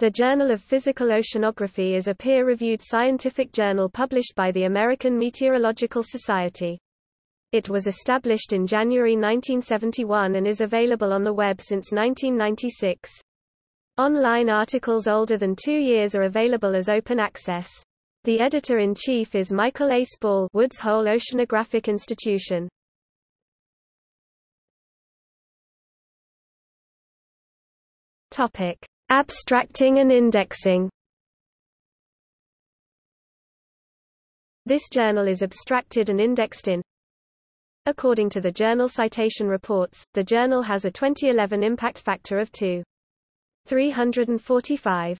The Journal of Physical Oceanography is a peer-reviewed scientific journal published by the American Meteorological Society. It was established in January 1971 and is available on the web since 1996. Online articles older than two years are available as open access. The editor-in-chief is Michael A. Spall Woods Hole Oceanographic Institution. Topic. Abstracting and indexing This journal is abstracted and indexed in According to the Journal Citation Reports, the journal has a 2011 impact factor of 2. 345.